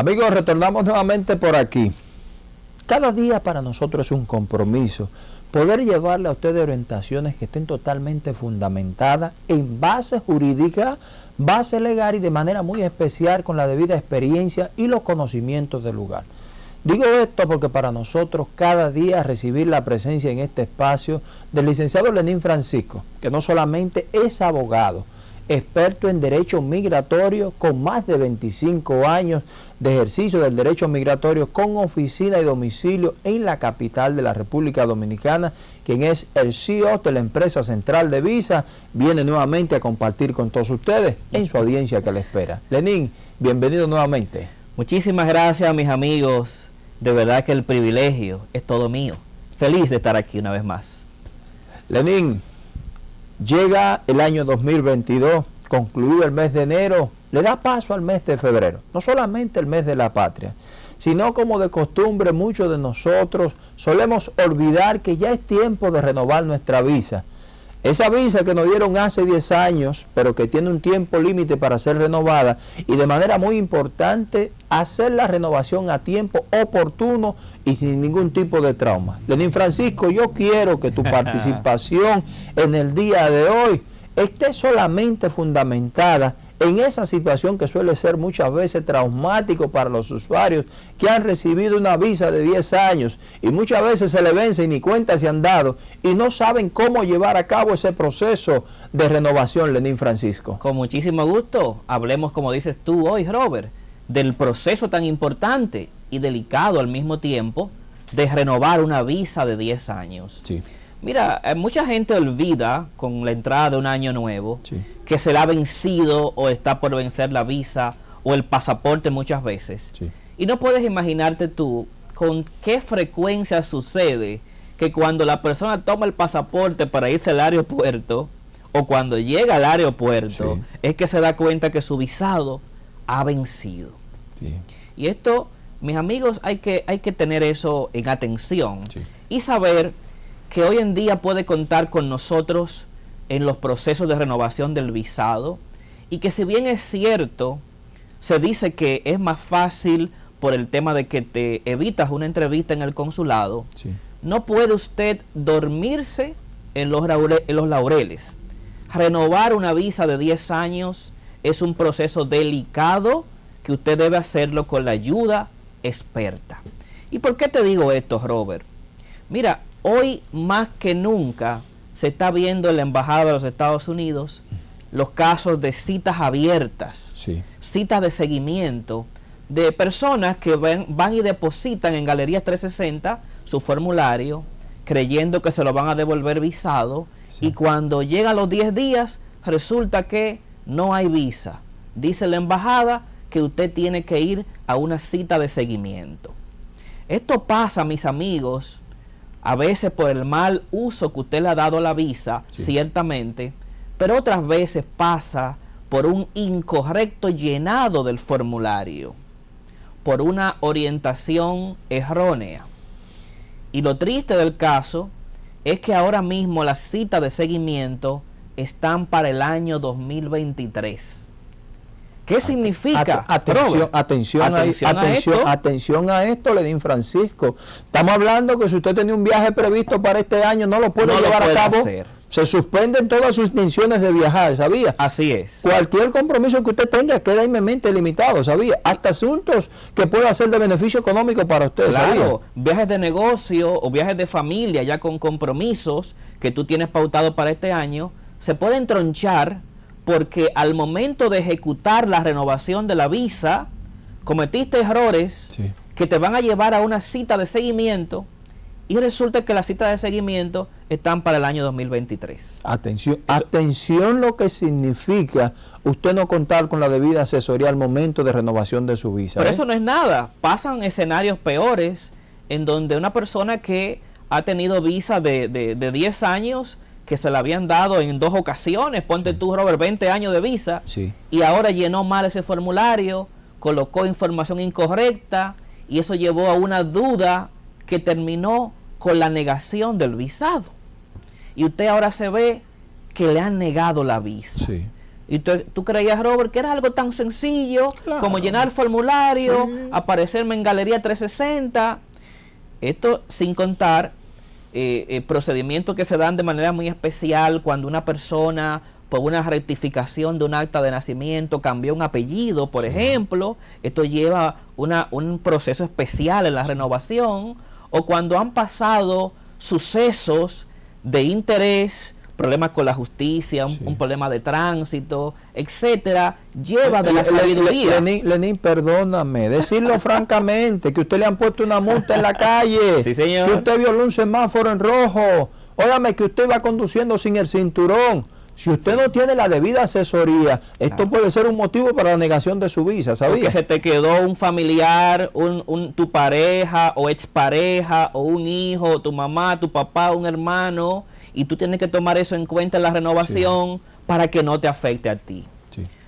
Amigos, retornamos nuevamente por aquí. Cada día para nosotros es un compromiso poder llevarle a ustedes orientaciones que estén totalmente fundamentadas en base jurídica, base legal y de manera muy especial con la debida experiencia y los conocimientos del lugar. Digo esto porque para nosotros cada día recibir la presencia en este espacio del licenciado Lenín Francisco, que no solamente es abogado, experto en derecho migratorio con más de 25 años de ejercicio del derecho migratorio con oficina y domicilio en la capital de la República Dominicana, quien es el CEO de la empresa central de Visa, viene nuevamente a compartir con todos ustedes en su audiencia que le espera. Lenín, bienvenido nuevamente. Muchísimas gracias mis amigos, de verdad que el privilegio es todo mío. Feliz de estar aquí una vez más. Lenín, Llega el año 2022, concluido el mes de enero, le da paso al mes de febrero. No solamente el mes de la patria, sino como de costumbre muchos de nosotros solemos olvidar que ya es tiempo de renovar nuestra visa. Esa visa que nos dieron hace 10 años, pero que tiene un tiempo límite para ser renovada y de manera muy importante hacer la renovación a tiempo oportuno y sin ningún tipo de trauma. Lenín Francisco, yo quiero que tu participación en el día de hoy esté solamente fundamentada en esa situación que suele ser muchas veces traumático para los usuarios que han recibido una visa de 10 años y muchas veces se le vence y ni cuenta se han dado y no saben cómo llevar a cabo ese proceso de renovación, Lenín Francisco. Con muchísimo gusto, hablemos como dices tú hoy, Robert, del proceso tan importante y delicado al mismo tiempo de renovar una visa de 10 años. Sí. Mira, eh, mucha gente olvida con la entrada de un año nuevo que se le ha vencido o está por vencer la visa o el pasaporte muchas veces. Y no puedes imaginarte tú con qué frecuencia sucede que cuando la persona toma el pasaporte para irse al aeropuerto o cuando llega al aeropuerto es que se da cuenta que su visado ha vencido. Y esto, mis amigos, hay que, hay que tener eso en atención y saber que hoy en día puede contar con nosotros en los procesos de renovación del visado y que si bien es cierto, se dice que es más fácil por el tema de que te evitas una entrevista en el consulado, no puede usted dormirse en los, en los laureles. Renovar una visa de 10 años es un proceso delicado que usted debe hacerlo con la ayuda experta. ¿Y por qué te digo esto, Robert? Mira, Hoy más que nunca se está viendo en la Embajada de los Estados Unidos los casos de citas abiertas, citas de seguimiento de personas que van, y depositan en Galerías 360 su formulario creyendo que se lo van a devolver visado y cuando llega a los 10 días resulta que no hay visa. Dice la embajada que usted tiene que ir a una cita de seguimiento. Esto pasa, mis amigos, a veces por el mal uso que usted le ha dado a la visa, ciertamente, pero otras veces pasa por un incorrecto llenado del formulario, por una orientación errónea. Y lo triste del caso es que ahora mismo las citas de seguimiento están para el año 2023. ¿Qué significa? atención, atención, atención, a, atención, a esto, Lenín Francisco. Estamos hablando que si usted tiene un viaje previsto para este año, no lo puede llevar a cabo. Se suspenden todas sus intenciones de viajar, ¿sabía? Así es. Cualquier compromiso que usted tenga queda inmensamente limitado, ¿sabía? Hasta asuntos que pueda ser de beneficio económico para usted, claro, viajes de negocio o viajes de familia ya con compromisos que tú tienes pautado para este año, se pueden tronchar porque al momento de ejecutar la renovación de la visa, cometiste errores que te van a llevar a una cita de seguimiento y resulta que las citas de seguimiento están para el año 2023. Atención, atención lo que significa usted no contar con la debida asesoría al momento de renovación de su visa. Pero ¿eh? eso no es nada, pasan escenarios peores en donde una persona que ha tenido visa de, de, de 10 años que se le habían dado en dos ocasiones, ponte tú Robert, 20 años de visa, y ahora llenó mal ese formulario, colocó información incorrecta y eso llevó a una duda que terminó con la negación del visado. Y usted ahora se ve que le han negado la visa. Y tú, creías, Robert, que era algo tan sencillo como llenar formulario, aparecerme en Galería 360. Esto sin contar eh, eh, procedimientos que se dan de manera muy especial cuando una persona por una rectificación de un acta de nacimiento cambió un apellido, por ejemplo. Esto lleva una, un proceso especial en la renovación. O cuando han pasado sucesos de interés problemas con la justicia, un, problema de tránsito, etcétera, lleva de la sabiduría. Lenín, perdóname, decirlo francamente, que usted le han puesto una multa en la calle, sí, señor. que usted violó un semáforo en rojo, óigame que usted va conduciendo sin el cinturón. Si usted no tiene la debida asesoría, esto puede ser un motivo para la negación de su visa, ¿sabía? Que se te quedó un familiar, un, un, tu pareja o expareja o un hijo, tu mamá, tu papá, un hermano, y tú tienes que tomar eso en cuenta en la renovación para que no te afecte a ti.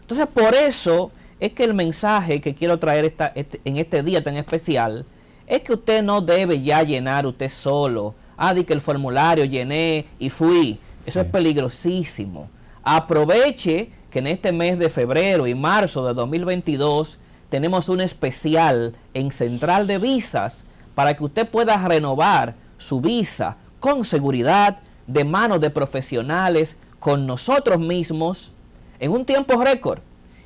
Entonces, por eso es que el mensaje que quiero traer esta, este, en este día tan especial es que usted no debe ya llenar usted solo. Ah, di que el formulario llené y fui. Eso es peligrosísimo. Aproveche que en este mes de febrero y marzo de 2022 tenemos un especial en Central de Visas para que usted pueda renovar su visa con seguridad, de manos de profesionales con nosotros mismos en un tiempo récord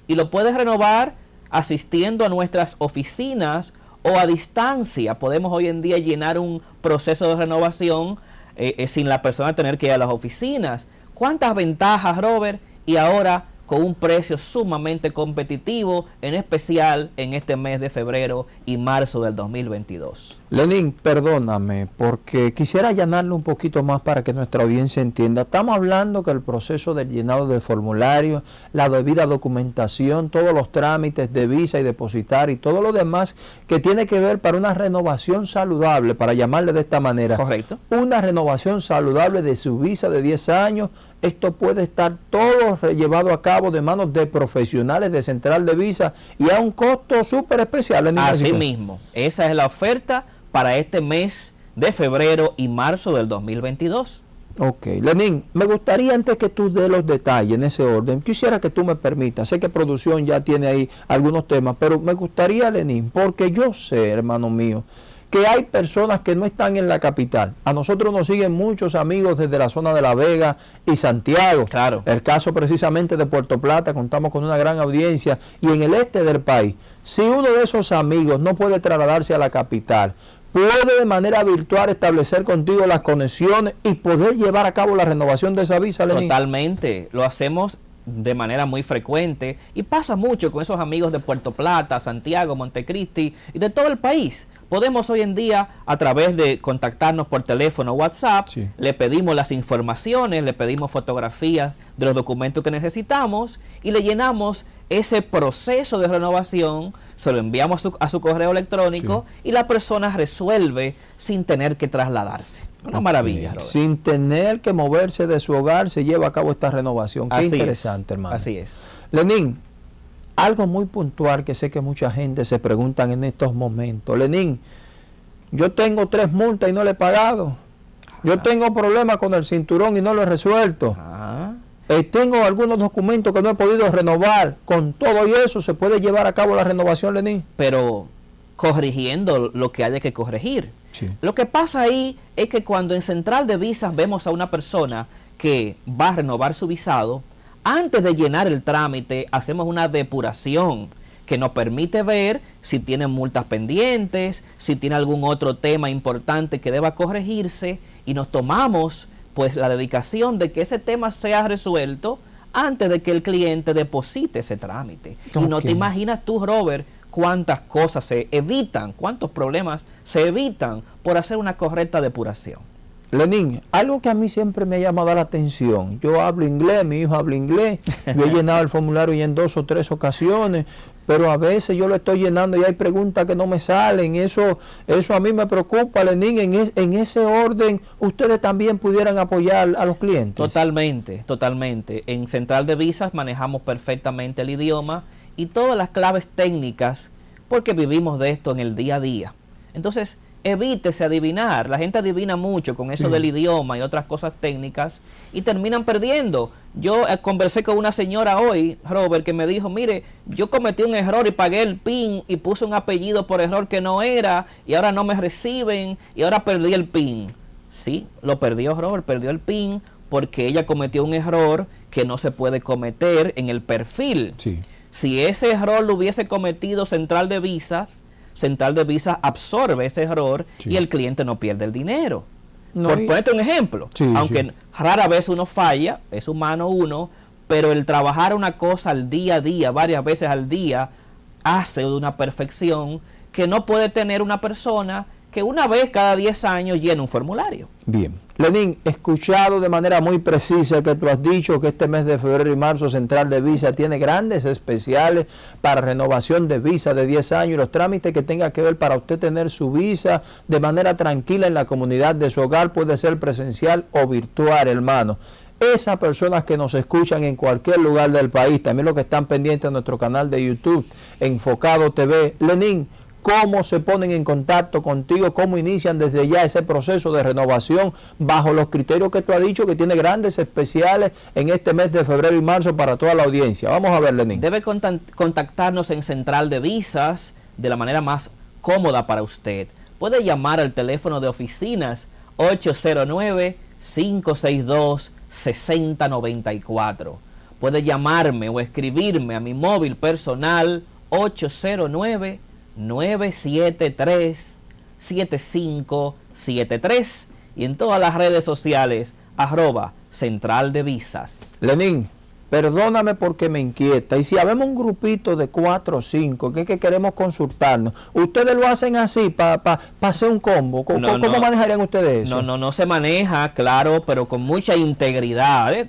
y lo puedes renovar asistiendo a nuestras oficinas o a distancia. Podemos hoy en día llenar un proceso de renovación eh, eh, sin la persona tener que ir a las oficinas. ¿Cuántas ventajas, Robert? Y ahora con un precio sumamente competitivo, en especial en este mes de febrero y marzo del 2022. Lenín, perdóname, porque quisiera allanarle un poquito más para que nuestra audiencia entienda. Estamos hablando que el proceso del llenado de formulario, la debida documentación, todos los trámites de visa y depositar y todo lo demás que tiene que ver para una renovación saludable, para llamarle de esta manera. Correcto. Una renovación saludable de su visa de 10 años esto puede estar todo llevado a cabo de manos de profesionales de Central de Visa y a un costo súper especial. En Así mismo, esa es la oferta para este mes de febrero y marzo del 2022. Ok, Lenín, me gustaría antes que tú dé los detalles en ese orden, quisiera que tú me permitas, sé que producción ya tiene ahí algunos temas, pero me gustaría, Lenín, porque yo sé, hermano mío, que hay personas que no están en la capital. A nosotros nos siguen muchos amigos desde la zona de La Vega y Santiago. Claro. El caso precisamente de Puerto Plata, contamos con una gran audiencia. Y en el este del país, si uno de esos amigos no puede trasladarse a la capital, puede de manera virtual establecer contigo las conexiones y poder llevar a cabo la renovación de esa visa, Lenín. Totalmente. Lo hacemos de manera muy frecuente y pasa mucho con esos amigos de Puerto Plata, Santiago, Montecristi y de todo el país podemos hoy en día, a través de contactarnos por teléfono o WhatsApp, le pedimos las informaciones, le pedimos fotografías de los documentos que necesitamos y le llenamos ese proceso de renovación, se lo enviamos a su, correo electrónico y la persona resuelve sin tener que trasladarse. Una maravilla. Sin tener que moverse de su hogar se lleva a cabo esta renovación. Qué interesante, hermano. Así es. Lenín, algo muy puntual que sé que mucha gente se preguntan en estos momentos. Lenín, yo tengo tres multas y no le he pagado. Yo ah. tengo problemas con el cinturón y no lo he resuelto. Ah. Eh, tengo algunos documentos que no he podido renovar. Con todo y eso se puede llevar a cabo la renovación, Lenín. Pero corrigiendo lo que haya que corregir. Lo que pasa ahí es que cuando en Central de Visas vemos a una persona que va a renovar su visado, antes de llenar el trámite, hacemos una depuración que nos permite ver si tiene multas pendientes, si tiene algún otro tema importante que deba corregirse y nos tomamos pues la dedicación de que ese tema sea resuelto antes de que el cliente deposite ese trámite. Y no te imaginas tú, Robert, cuántas cosas se evitan, cuántos problemas se evitan por hacer una correcta depuración. Lenín, algo que a mí siempre me ha llamado la atención, yo hablo inglés, mi hijo habla inglés, yo he llenado el formulario ya en dos o tres ocasiones, pero a veces yo lo estoy llenando y hay preguntas que no me salen, eso, eso a mí me preocupa, Lenín, en, en ese orden ustedes también pudieran apoyar a los clientes. Totalmente, totalmente. En Central de Visas manejamos perfectamente el idioma y todas las claves técnicas porque vivimos de esto en el día a día. Entonces, evítese adivinar. La gente adivina mucho con eso del idioma y otras cosas técnicas y terminan perdiendo. Yo eh, conversé con una señora hoy, Robert, que me dijo, mire, yo cometí un error y pagué el PIN y puse un apellido por error que no era y ahora no me reciben y ahora perdí el PIN. Sí, lo perdió Robert, perdió el PIN porque ella cometió un error que no se puede cometer en el perfil. Si ese error lo hubiese cometido Central de Visas, Central de Visas absorbe ese error y el cliente no pierde el dinero. Por ponerte un ejemplo, aunque rara vez uno falla, es humano uno, pero el trabajar una cosa al día a día, varias veces al día, hace de una perfección que no puede tener una persona que una vez cada 10 años llena un formulario. Bien. Lenín, escuchado de manera muy precisa que tú has dicho que este mes de febrero y marzo Central de Visa tiene grandes especiales para renovación de visa de 10 años y los trámites que tenga que ver para usted tener su visa de manera tranquila en la comunidad de su hogar puede ser presencial o virtual, hermano esas personas que nos escuchan en cualquier lugar del país, también los que están pendientes de nuestro canal de YouTube, Enfocado TV, Lenín, cómo se ponen en contacto contigo, cómo inician desde ya ese proceso de renovación bajo los criterios que tú has dicho que tiene grandes especiales en este mes de febrero y marzo para toda la audiencia. Vamos a ver, Lenín. Debe contactarnos en Central de Visas de la manera más cómoda para usted. Puede llamar al teléfono de oficinas 809-562-6094. Puede llamarme o escribirme a mi móvil personal 809 973-7573 y en todas las redes sociales arroba central de visas. Lenín, perdóname porque me inquieta. Y si habemos un grupito de cuatro o cinco que, que queremos consultarnos, ¿ustedes lo hacen así para pa, hacer un combo? ¿Cómo, manejarían ustedes eso? No, no, no se maneja, claro, pero con mucha integridad. ¿eh?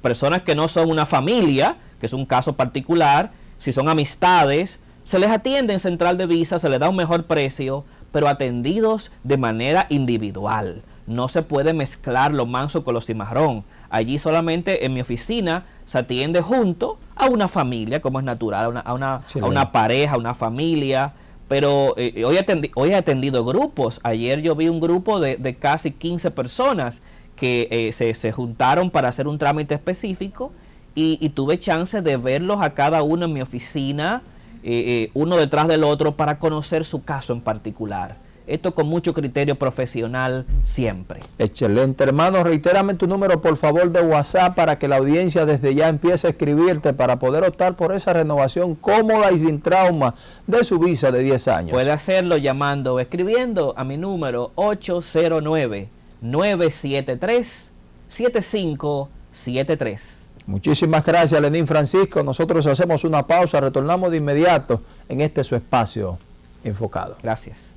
personas que no son una familia, que es un caso particular, si son amistades, se les atiende en central de visa, se les da un mejor precio, pero atendidos de manera individual. No se puede mezclar lo manso con lo cimarrón. Allí solamente en mi oficina se atiende junto a una familia, como es natural, a una, a una, a una pareja, a una familia. Pero eh, hoy, hoy he atendido grupos. Ayer yo vi un grupo de, de casi 15 personas que eh, se, se, juntaron para hacer un trámite específico y, y tuve chance de verlos a cada uno en mi oficina, eh, eh, uno detrás del otro para conocer su caso en particular. Esto con mucho criterio profesional siempre. Excelente. Hermano, reitérame tu número por favor de WhatsApp para que la audiencia desde ya empiece a escribirte para poder optar por esa renovación cómoda y sin trauma de su visa de 10 años. Puede hacerlo llamando o escribiendo a mi número 809-973-7573. Muchísimas gracias, Lenín Francisco. Nosotros hacemos una pausa, retornamos de inmediato en este su espacio enfocado. Gracias.